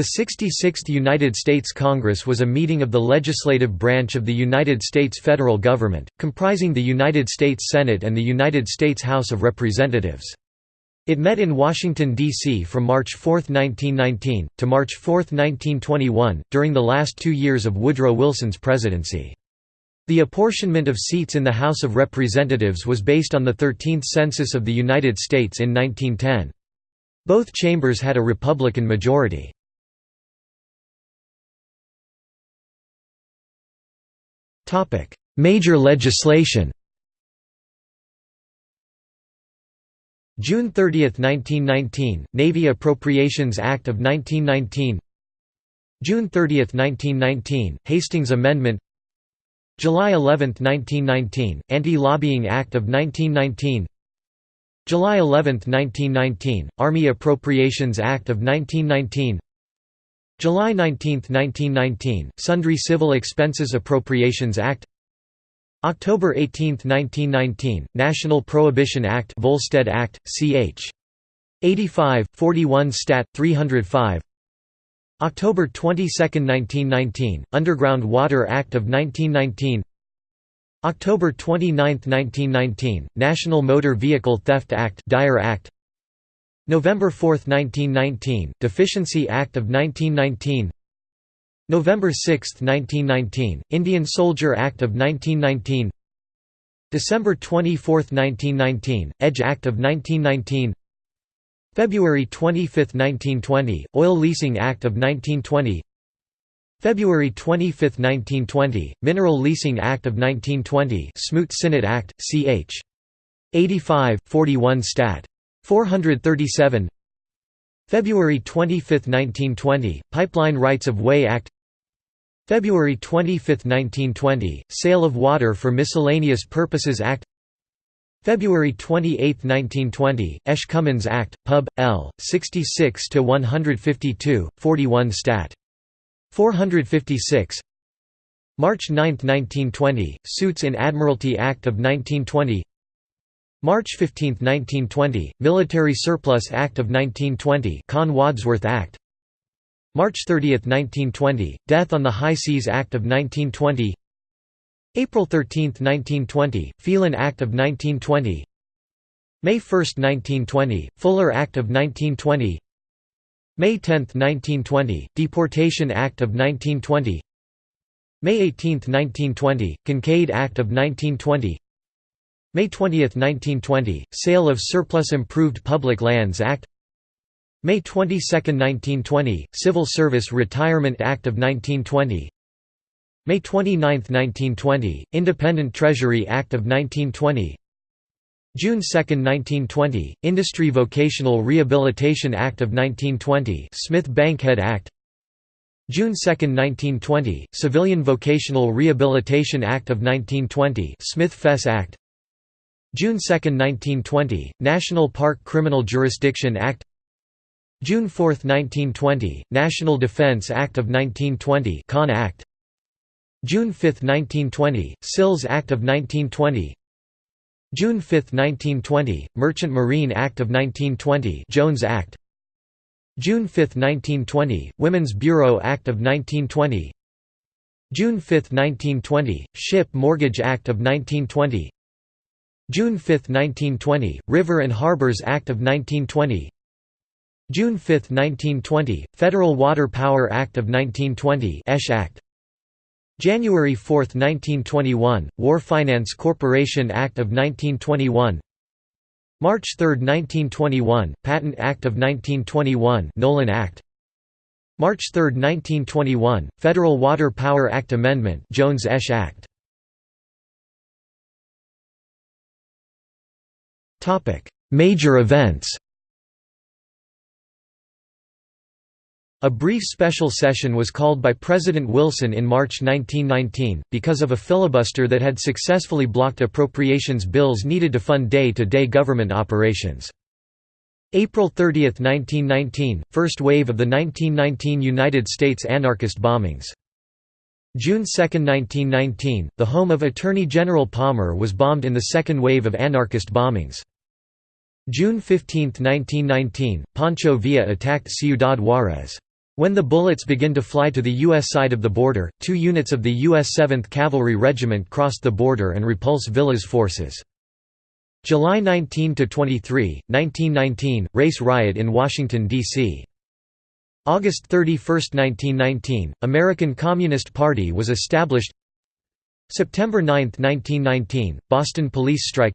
The 66th United States Congress was a meeting of the legislative branch of the United States federal government, comprising the United States Senate and the United States House of Representatives. It met in Washington, D.C. from March 4, 1919, to March 4, 1921, during the last two years of Woodrow Wilson's presidency. The apportionment of seats in the House of Representatives was based on the 13th Census of the United States in 1910. Both chambers had a Republican majority. Major legislation June 30, 1919, Navy Appropriations Act of 1919 June 30, 1919, Hastings Amendment July 11, 1919, Anti-Lobbying Act of 1919 July 11, 1919, Army Appropriations Act of 1919 July 19, 1919, Sundry Civil Expenses Appropriations Act October 18, 1919, National Prohibition Act Volstead Act, ch. 85, 41 Stat. 305 October 22, 1919, Underground Water Act of 1919 October 29, 1919, National Motor Vehicle Theft Act Dyer Act November 4, 1919, Deficiency Act of 1919 November 6, 1919, Indian Soldier Act of 1919 December 24, 1919, Edge Act of 1919 February 25, 1920, Oil Leasing Act of 1920 February 25, 1920, Mineral Leasing Act of 1920 Smoot-Sinnott Act, ch. 85, 41 Stat. 437 February 25, 1920, Pipeline Rights of Way Act February 25, 1920, Sale of Water for Miscellaneous Purposes Act February 28, 1920, Esch-Cummins Act, Pub. L. 66–152, 41 Stat. 456 March 9, 1920, Suits in Admiralty Act of 1920 March 15, 1920, Military Surplus Act of 1920 Kahn-Wadsworth Act. March 30, 1920, Death on the High Seas Act of 1920 April 13, 1920, Phelan Act of 1920 May 1, 1920, Fuller Act of 1920 May 10, 1920, Deportation Act of 1920 May 18, 1920, Kincaid Act of 1920 May 20, 1920, Sale of Surplus Improved Public Lands Act. May 22, 1920, Civil Service Retirement Act of 1920 May 29, 1920, Independent Treasury Act of 1920 June 2, 1920, Industry Vocational Rehabilitation Act of 1920 Smith-Bankhead Act. June 2, 1920, Civilian Vocational Rehabilitation Act of 1920 Smith-Fess Act June 2, 1920, National Park Criminal Jurisdiction Act. June 4, 1920, National Defense Act of 1920 Kahn Act. June 5, 1920, Sills Act of 1920 June 5, 1920, Merchant Marine Act of 1920 Jones Act. June 5, 1920, Women's Bureau Act of 1920 June 5, 1920, Ship Mortgage Act of 1920 June 5, 1920, River and Harbors Act of 1920 June 5, 1920, Federal Water Power Act of 1920 Esch Act. January 4, 1921, War Finance Corporation Act of 1921 March 3, 1921, Patent Act of 1921 Nolan Act. March 3, 1921, Federal Water Power Act Amendment Jones-Esch Act Major events A brief special session was called by President Wilson in March 1919, because of a filibuster that had successfully blocked appropriations bills needed to fund day-to-day -day government operations. April 30, 1919 – First wave of the 1919 United States anarchist bombings. June 2, 1919 – The home of Attorney General Palmer was bombed in the second wave of anarchist bombings. June 15, 1919, Pancho Villa attacked Ciudad Juárez. When the bullets begin to fly to the U.S. side of the border, two units of the U.S. 7th Cavalry Regiment crossed the border and repulse Villa's forces. July 19–23, 1919, race riot in Washington, D.C. August 31, 1919, American Communist Party was established September 9, 1919, Boston police strike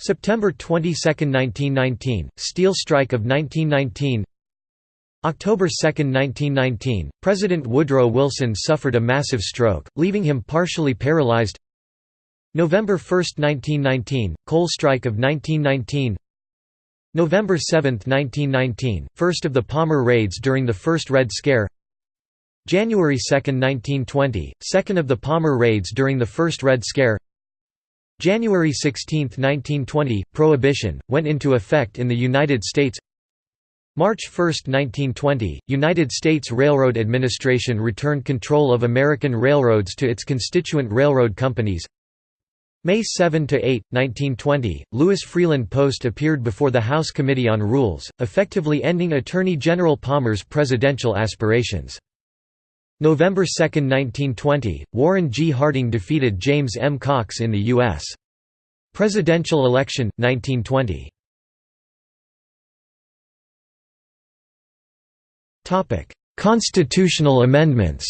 September 22, 1919, steel strike of 1919 October 2, 1919, President Woodrow Wilson suffered a massive stroke, leaving him partially paralyzed. November 1, 1919, coal strike of 1919 November 7, 1919, first of the Palmer raids during the First Red Scare. January 2, 1920, second of the Palmer raids during the First Red Scare January 16, 1920, Prohibition, went into effect in the United States March 1, 1920, United States Railroad Administration returned control of American railroads to its constituent railroad companies. May 7–8, 1920, Louis Freeland Post appeared before the House Committee on Rules, effectively ending Attorney General Palmer's presidential aspirations. November 2, 1920, Warren G. Harding defeated James M. Cox in the U.S. presidential election, 1920. Constitutional amendments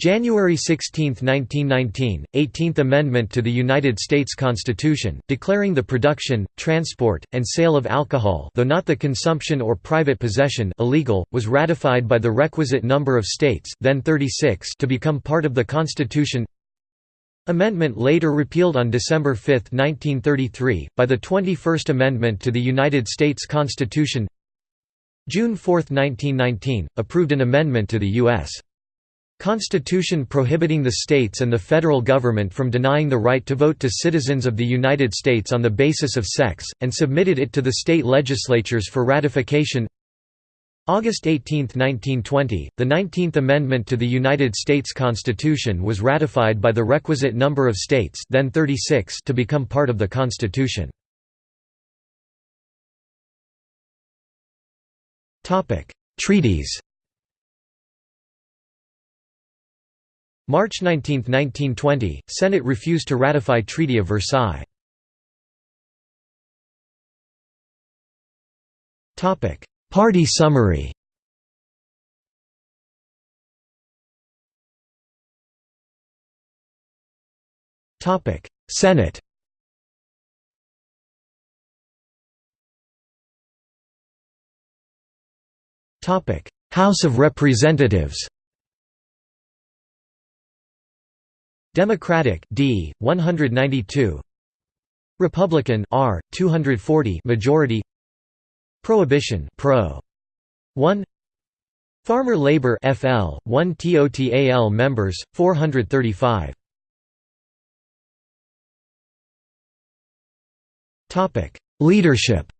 January 16, 1919, 18th Amendment to the United States Constitution, declaring the production, transport, and sale of alcohol though not the consumption or private possession illegal, was ratified by the requisite number of states then 36 to become part of the Constitution Amendment later repealed on December 5, 1933, by the 21st Amendment to the United States Constitution June 4, 1919, approved an amendment to the U.S. Constitution prohibiting the states and the federal government from denying the right to vote to citizens of the United States on the basis of sex, and submitted it to the state legislatures for ratification August 18, 1920, the 19th Amendment to the United States Constitution was ratified by the requisite number of states then 36 to become part of the Constitution. Treaties March 19, 1920, Senate refused to ratify Treaty of Versailles. Party summary. Senate. House of Representatives Democratic D 192 Republican R 240 majority. Prohibition Pro. 1 Farmer Labor FL 1 TOTAL members 435 Topic. Leadership.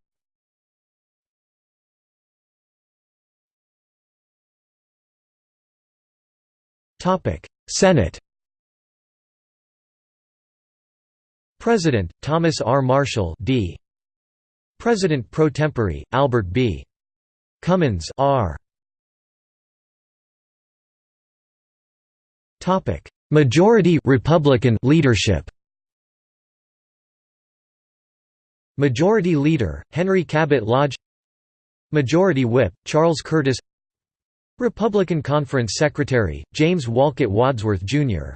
Topic. Senate President Thomas R Marshall D President pro tempore, Albert B. Cummins R. Topic: Majority Republican leadership. Majority Leader Henry Cabot Lodge. Majority Whip Charles Curtis. Republican Conference Secretary James Wolcott Wadsworth Jr.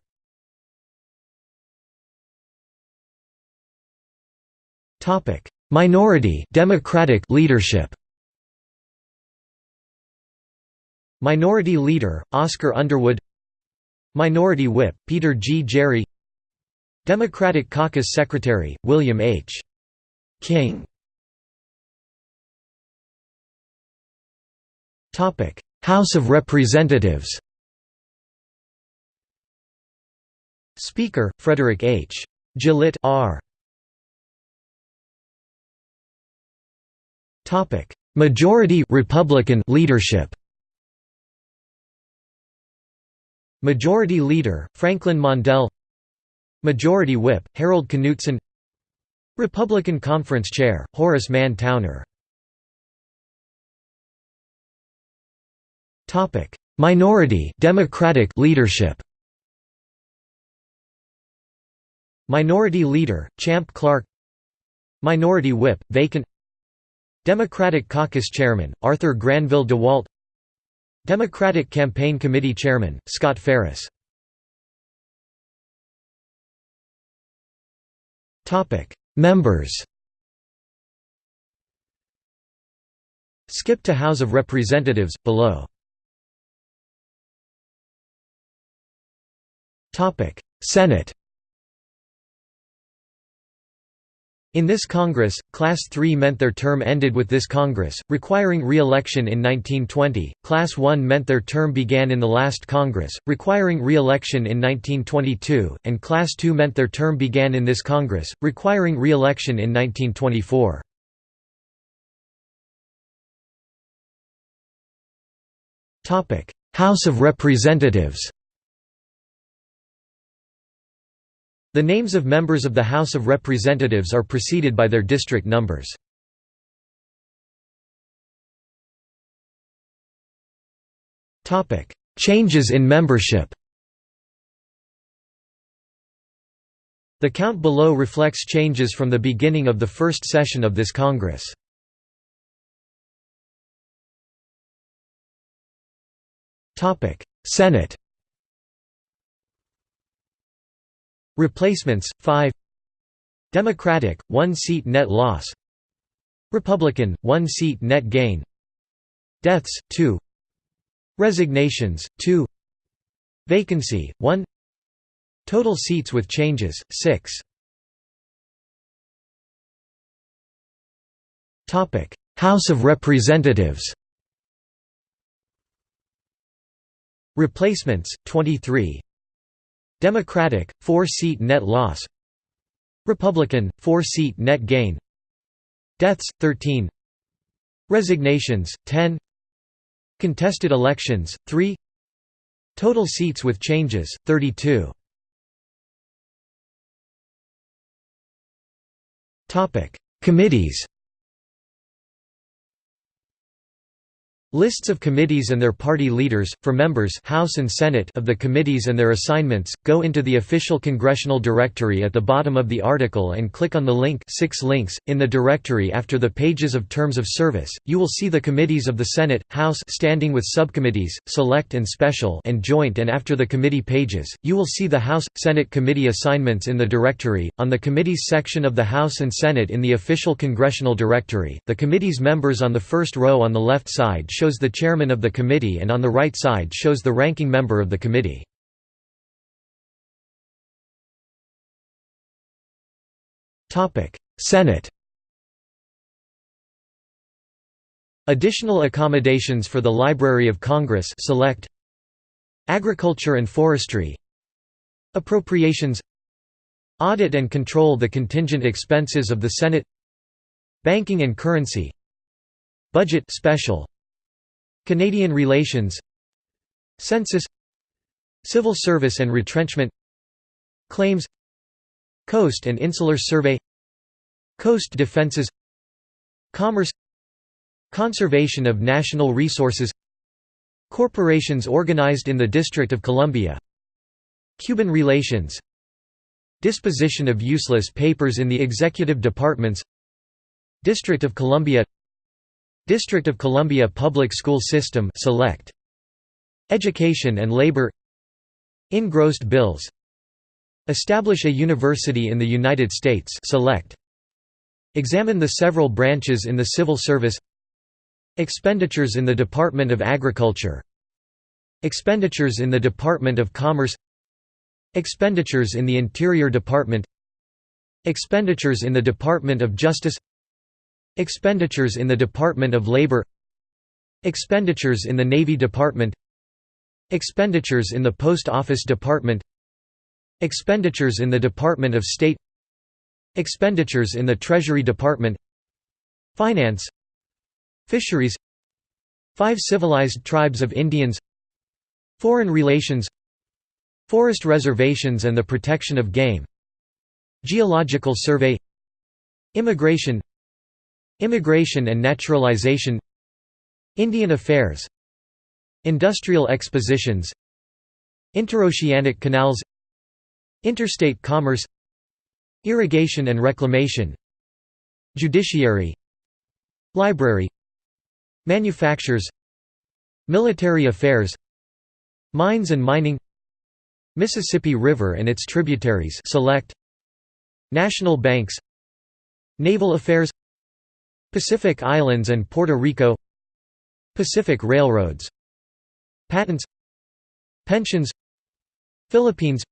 Topic: Minority Democratic leadership Minority Leader, Oscar Underwood Minority Whip, Peter G. Gerry. Democratic Caucus Secretary, William H. King Topic: House of Representatives Speaker, Frederick H. Gillett R. Majority Republican leadership Majority Leader, Franklin Mondell Majority Whip, Harold Knutson Republican Conference Chair, Horace Mann Towner Topic: Minority Democratic leadership. Minority Leader Champ Clark Minority Whip vacant Democratic Caucus Chairman Arthur Granville DeWalt Democratic Campaign Committee Chairman Scott Ferris Members Skip to House of Representatives below. Senate In this Congress, Class III meant their term ended with this Congress, requiring re-election in 1920, Class I meant their term began in the last Congress, requiring re-election in 1922, and Class II meant their term began in this Congress, requiring re-election in 1924. House of Representatives The names of members of the House of Representatives are preceded by their district numbers. Changes in membership The count below reflects changes from the beginning of the first session of this Congress. Senate Replacements 5 Democratic 1 seat net loss. Republican 1 seat net gain. Deaths 2 Resignations 2 Vacancy 1 Total seats with changes 6 Topic. House of Representatives. Replacements 23 Democratic 4-seat net loss. Republican 4-seat net gain. Deaths 13 Resignations 10 Contested elections 3 Total seats with changes 32 Topic Committees Lists of committees and their party leaders, for members House and Senate of the committees and their assignments, go into the official congressional directory at the bottom of the article and click on the link six links. .In the directory after the pages of terms of service, you will see the committees of the Senate, House standing with subcommittees, select and special and joint and after the committee pages, you will see the House, Senate committee assignments in the directory. On the committees section of the House and Senate in the official congressional directory, the committee's members on the first row on the left side shows the chairman of the committee and on the right side shows the ranking member of the committee. Senate Additional accommodations for the Library of Congress select Agriculture and Forestry Appropriations Audit and control the contingent expenses of the Senate Banking and currency Budget special Canadian relations Census Civil service and retrenchment Claims Coast and Insular Survey Coast defenses Commerce Conservation of national resources Corporations organized in the District of Columbia Cuban relations Disposition of useless papers in the executive departments District of Columbia District of Columbia Public School System select. Education and Labor. Engrossed bills. Establish a university in the United States select. Examine the several branches in the civil service. Expenditures in the Department of Agriculture. Expenditures in the Department of Commerce. Expenditures in the Interior Department. Expenditures in the Department of Justice Expenditures in the Department of Labor Expenditures in the Navy Department Expenditures in the Post Office Department Expenditures in the Department of State Expenditures in the Treasury Department Finance Fisheries Five civilized tribes of Indians Foreign relations Forest reservations and the protection of game Geological survey Immigration Immigration and naturalization Indian Affairs Industrial expositions Interoceanic canals Interstate commerce Irrigation and reclamation Judiciary Library Manufactures Military affairs Mines and mining Mississippi River and its tributaries select National banks Naval affairs Pacific Islands and Puerto Rico Pacific Railroads Patents Pensions Philippines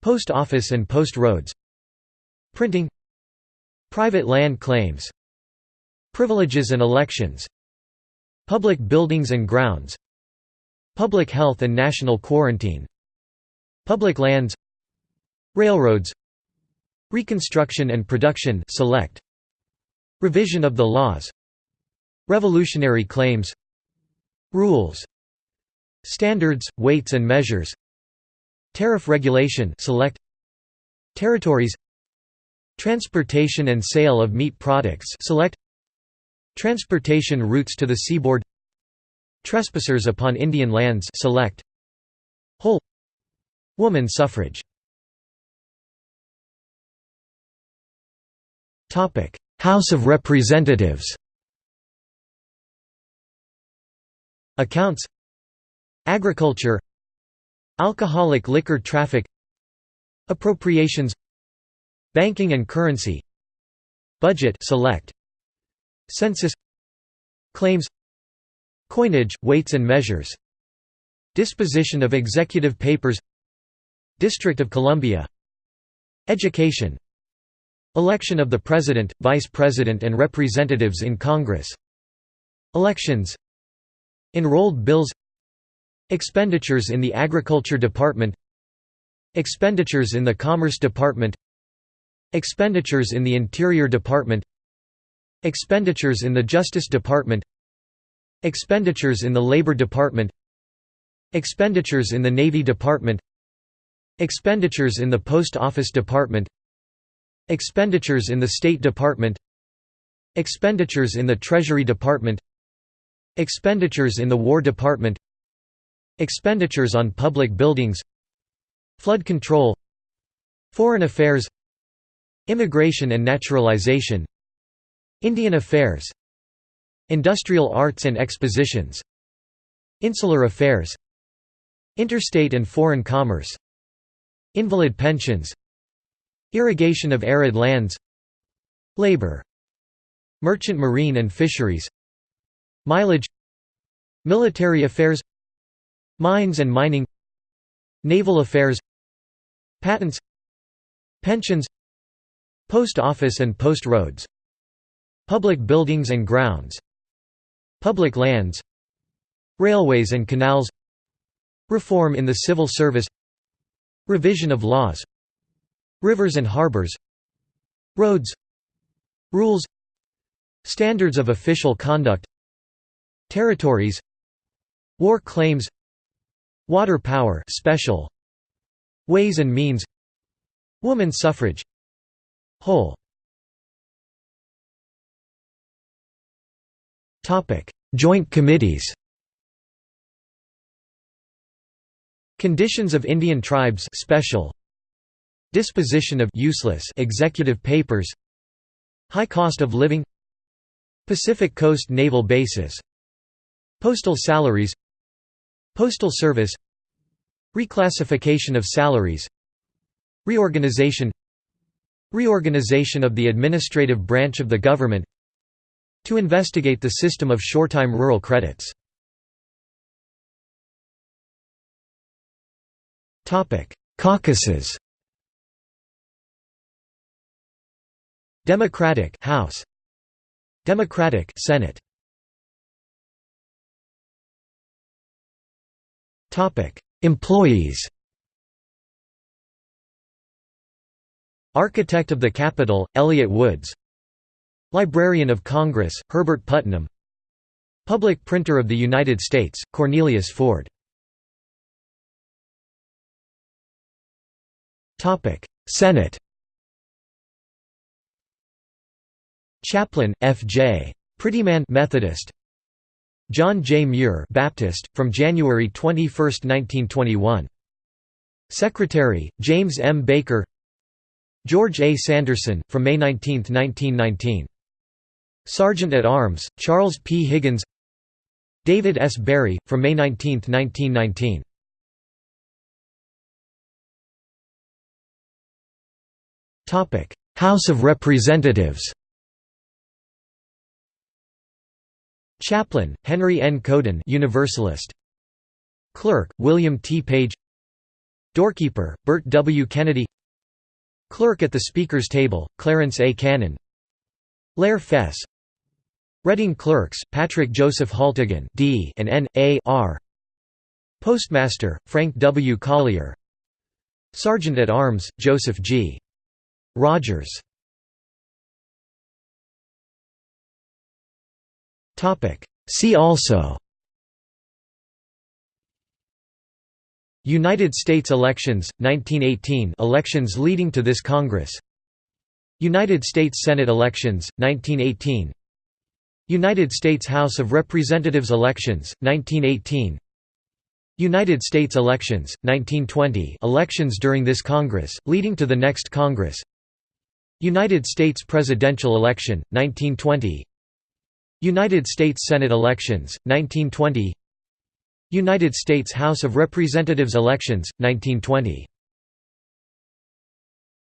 Post office and post roads Printing Private land claims Privileges and elections Public buildings and grounds Public health and national quarantine Public lands Railroads Reconstruction and production select Revision of the laws. Revolutionary claims. Rules. Standards, weights and measures. Tariff regulation select. Territories. Transportation and sale of meat products select. Transportation routes to the seaboard. Trespassers upon Indian lands select. Whole. Woman suffrage House of Representatives. Accounts. Agriculture. Alcoholic liquor traffic. Appropriations. Banking and currency. Budget select. Census. Claims. Coinage, weights and measures. Disposition of executive papers. District of Columbia. Education Election of the President, Vice President and Representatives in Congress. Elections. Enrolled bills. Expenditures in the Agriculture Department. Expenditures in the Commerce Department. Expenditures in the Interior Department. Expenditures in the Justice Department. Expenditures in the Labor Department. Expenditures in the Navy Department. Expenditures in the Post Office Department Expenditures in the State Department Expenditures in the Treasury Department Expenditures in the War Department Expenditures on public buildings Flood control Foreign affairs Immigration and naturalization Indian affairs Industrial arts and expositions Insular affairs Interstate and foreign commerce Invalid pensions Irrigation of arid lands Labor Merchant marine and fisheries Mileage Military affairs Mines and mining Naval affairs Patents Pensions Post office and post roads Public buildings and grounds Public lands Railways and canals Reform in the civil service Revision of laws Rivers and harbors Roads Rules Standards of official conduct Territories War claims Water power special Ways and means Woman suffrage Whole. Topic Joint committees. Conditions of Indian tribes special Disposition of useless executive papers High cost of living Pacific Coast naval bases Postal salaries Postal Service Reclassification of salaries Reorganization Reorganization of the administrative branch of the government To investigate the system of short-time rural credits. Caucuses Democratic House. Democratic Senate. Topic. Employees. Architect of the Capitol, Elliott Woods. Librarian of Congress, Herbert Putnam. Public Printer of the United States, Cornelius Ford. Topic. Senate Chaplain, F. J. Prettyman Methodist John J. Muir Baptist, from January 21, 1921. Secretary, James M. Baker George A. Sanderson, from May 19, 1919. Sergeant at Arms, Charles P. Higgins David S. Barry, from May 19, 1919. House of Representatives Chaplain, Henry N. Couden Universalist. Clerk, William T. Page Doorkeeper, Bert W. Kennedy Clerk at the Speaker's Table, Clarence A. Cannon Lehr Fess Reading Clerks, Patrick Joseph Haltigan D and N. A. R. Postmaster, Frank W. Collier Sergeant at Arms, Joseph G. Rogers See also United States elections, 1918 elections leading to this Congress. United States Senate elections, 1918 United States House of Representatives elections, 1918 United States elections, 1920 elections during this Congress, leading to the next Congress. United States presidential election, 1920 United States Senate elections, 1920 United States House of Representatives elections, 1920